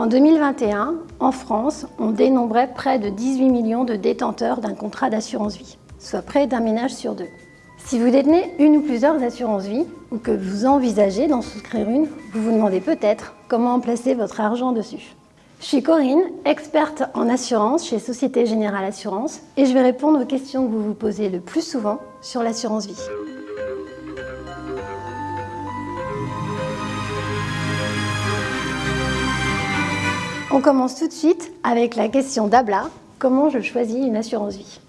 En 2021, en France, on dénombrait près de 18 millions de détenteurs d'un contrat d'assurance vie, soit près d'un ménage sur deux. Si vous détenez une ou plusieurs assurances vie, ou que vous envisagez d'en souscrire une, vous vous demandez peut-être comment placer votre argent dessus. Je suis Corinne, experte en assurance chez Société Générale Assurance, et je vais répondre aux questions que vous vous posez le plus souvent sur l'assurance vie. On commence tout de suite avec la question d'Abla, comment je choisis une assurance vie?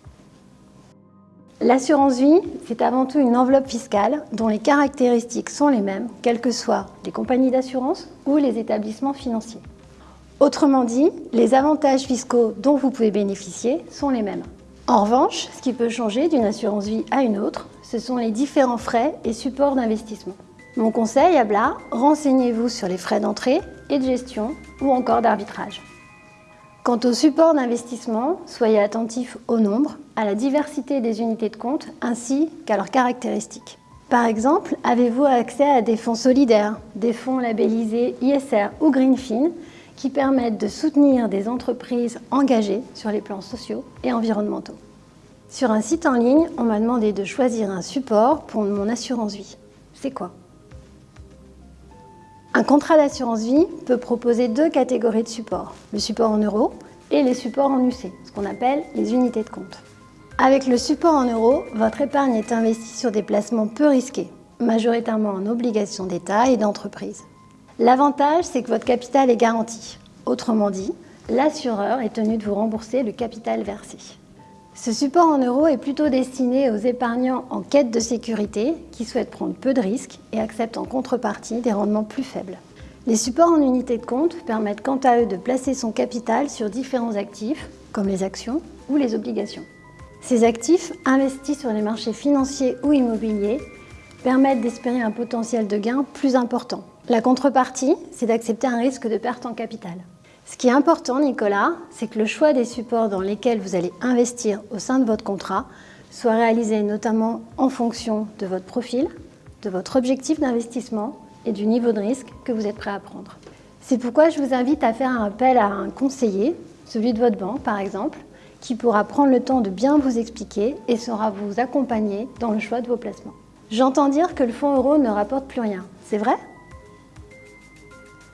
L'assurance vie, c'est avant tout une enveloppe fiscale dont les caractéristiques sont les mêmes, quelles que soient les compagnies d'assurance ou les établissements financiers. Autrement dit, les avantages fiscaux dont vous pouvez bénéficier sont les mêmes. En revanche, ce qui peut changer d'une assurance vie à une autre, ce sont les différents frais et supports d'investissement. Mon conseil à Bla, renseignez-vous sur les frais d'entrée de gestion ou encore d'arbitrage. Quant au support d'investissement, soyez attentif au nombre, à la diversité des unités de compte ainsi qu'à leurs caractéristiques. Par exemple, avez-vous accès à des fonds solidaires, des fonds labellisés ISR ou Greenfin qui permettent de soutenir des entreprises engagées sur les plans sociaux et environnementaux? Sur un site en ligne, on m'a demandé de choisir un support pour mon assurance vie. C'est quoi? Un contrat d'assurance vie peut proposer deux catégories de supports, le support en euros et les supports en UC, ce qu'on appelle les unités de compte. Avec le support en euros, votre épargne est investie sur des placements peu risqués, majoritairement en obligations d'État et d'entreprise. L'avantage, c'est que votre capital est garanti. Autrement dit, l'assureur est tenu de vous rembourser le capital versé. Ce support en euros est plutôt destiné aux épargnants en quête de sécurité qui souhaitent prendre peu de risques et acceptent en contrepartie des rendements plus faibles. Les supports en unité de compte permettent quant à eux de placer son capital sur différents actifs, comme les actions ou les obligations. Ces actifs, investis sur les marchés financiers ou immobiliers, permettent d'espérer un potentiel de gain plus important. La contrepartie, c'est d'accepter un risque de perte en capital. Ce qui est important, Nicolas, c'est que le choix des supports dans lesquels vous allez investir au sein de votre contrat soit réalisé notamment en fonction de votre profil, de votre objectif d'investissement et du niveau de risque que vous êtes prêt à prendre. C'est pourquoi je vous invite à faire un appel à un conseiller, celui de votre banque par exemple, qui pourra prendre le temps de bien vous expliquer et saura vous accompagner dans le choix de vos placements. J'entends dire que le fonds euro ne rapporte plus rien, c'est vrai?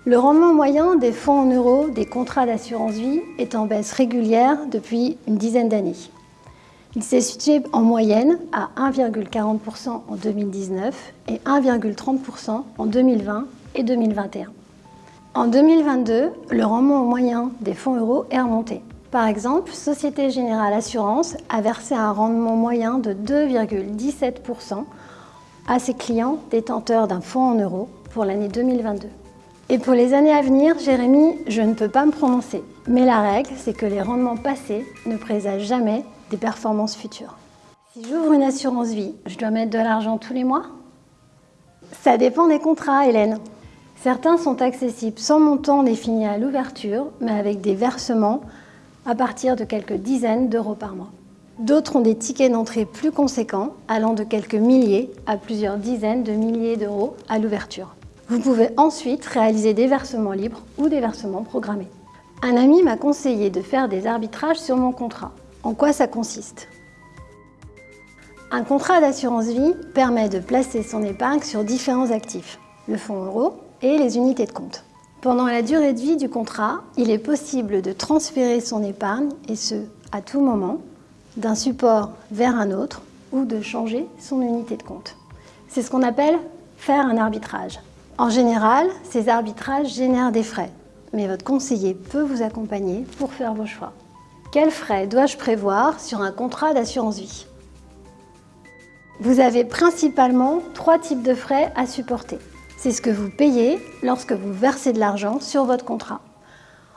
Le rendement moyen des fonds en euros des contrats d'assurance vie est en baisse régulière depuis une dizaine d'années. Il s'est situé en moyenne à 1,40% en 2019 et 1,30% en 2020 et 2021. En 2022, le rendement moyen des fonds euros est remonté. Par exemple, Société Générale Assurance a versé un rendement moyen de 2,17% à ses clients détenteurs d'un fonds en euros pour l'année 2022. Et pour les années à venir, Jérémy, je ne peux pas me prononcer. Mais la règle, c'est que les rendements passés ne présagent jamais des performances futures. Si j'ouvre une assurance vie, je dois mettre de l'argent tous les mois? Ça dépend des contrats, Hélène. Certains sont accessibles sans montant défini à l'ouverture, mais avec des versements à partir de quelques dizaines d'euros par mois. D'autres ont des tickets d'entrée plus conséquents, allant de quelques milliers à plusieurs dizaines de milliers d'euros à l'ouverture. Vous pouvez ensuite réaliser des versements libres ou des versements programmés. Un ami m'a conseillé de faire des arbitrages sur mon contrat. En quoi ça consiste? Un contrat d'assurance vie permet de placer son épargne sur différents actifs, le fonds euro et les unités de compte. Pendant la durée de vie du contrat, il est possible de transférer son épargne, et ce, à tout moment, d'un support vers un autre ou de changer son unité de compte. C'est ce qu'on appelle faire un arbitrage. En général, ces arbitrages génèrent des frais, mais votre conseiller peut vous accompagner pour faire vos choix. Quels frais dois-je prévoir sur un contrat d'assurance vie? Vous avez principalement trois types de frais à supporter. C'est ce que vous payez lorsque vous versez de l'argent sur votre contrat.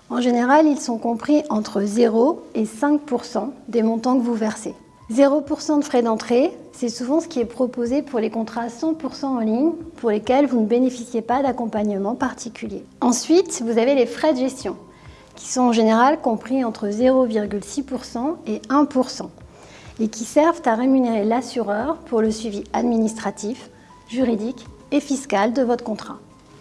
En général, ils sont compris entre 0 et 5% des montants que vous versez. 0% de frais d'entrée, c'est souvent ce qui est proposé pour les contrats 100% en ligne pour lesquels vous ne bénéficiez pas d'accompagnement particulier. Ensuite, vous avez les frais de gestion qui sont en général compris entre 0,6% et 1% et qui servent à rémunérer l'assureur pour le suivi administratif, juridique et fiscal de votre contrat.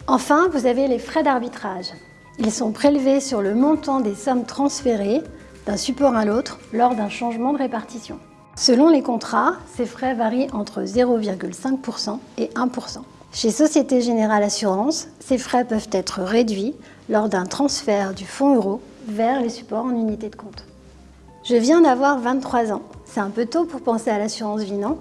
Enfin, vous avez les frais d'arbitrage. Ils sont prélevés sur le montant des sommes transférées d'un support à l'autre lors d'un changement de répartition. Selon les contrats, ces frais varient entre 0,5% et 1%. Chez Société Générale Assurance, ces frais peuvent être réduits lors d'un transfert du fonds euro vers les supports en unité de compte. Je viens d'avoir 23 ans. C'est un peu tôt pour penser à l'assurance vie, non?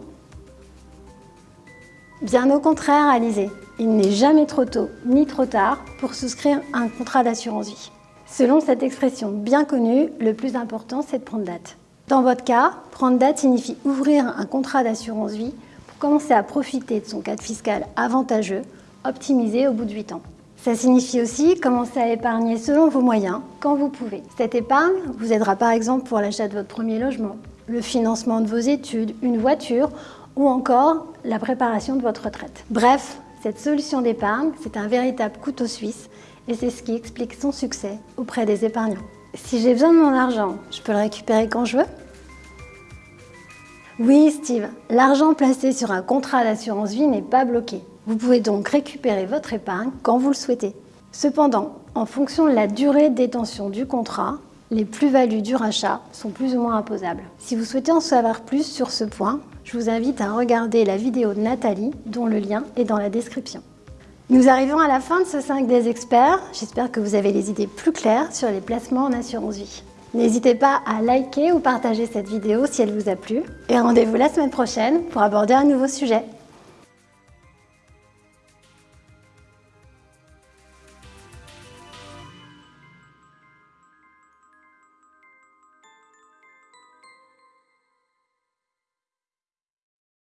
Bien au contraire, Alizé. Il n'est jamais trop tôt ni trop tard pour souscrire un contrat d'assurance vie. Selon cette expression bien connue, le plus important, c'est de prendre date. Dans votre cas, prendre date signifie ouvrir un contrat d'assurance vie pour commencer à profiter de son cadre fiscal avantageux, optimisé au bout de 8 ans. Ça signifie aussi commencer à épargner selon vos moyens, quand vous pouvez. Cette épargne vous aidera par exemple pour l'achat de votre premier logement, le financement de vos études, une voiture ou encore la préparation de votre retraite. Bref, cette solution d'épargne, c'est un véritable couteau suisse et c'est ce qui explique son succès auprès des épargnants. Si j'ai besoin de mon argent, je peux le récupérer quand je veux Oui, Steve, l'argent placé sur un contrat d'assurance vie n'est pas bloqué. Vous pouvez donc récupérer votre épargne quand vous le souhaitez. Cependant, en fonction de la durée de détention du contrat, les plus-values du rachat sont plus ou moins imposables. Si vous souhaitez en savoir plus sur ce point, je vous invite à regarder la vidéo de Nathalie, dont le lien est dans la description. Nous arrivons à la fin de ce 5 des experts. J'espère que vous avez les idées plus claires sur les placements en assurance vie. N'hésitez pas à liker ou partager cette vidéo si elle vous a plu. Et rendez-vous la semaine prochaine pour aborder un nouveau sujet.